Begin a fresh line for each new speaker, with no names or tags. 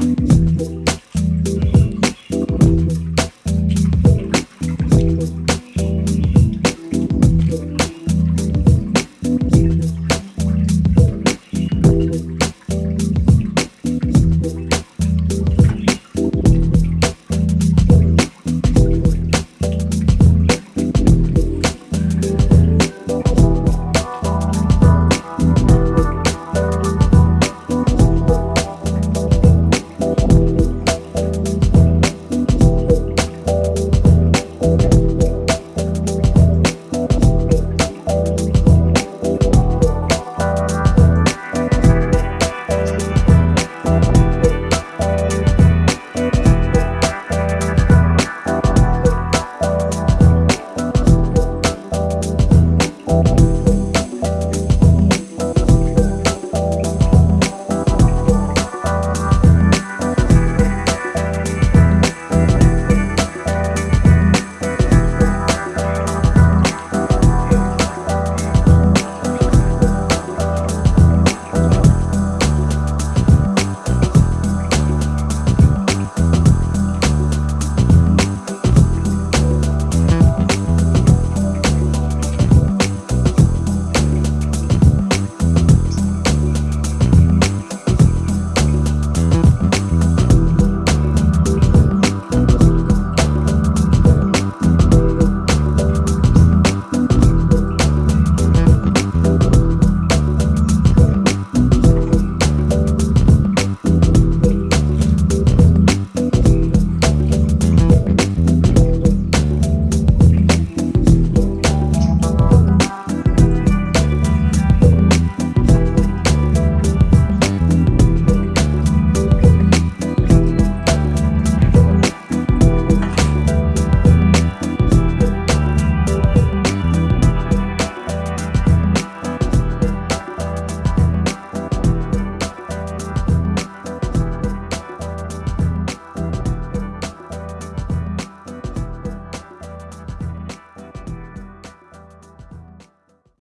Bye.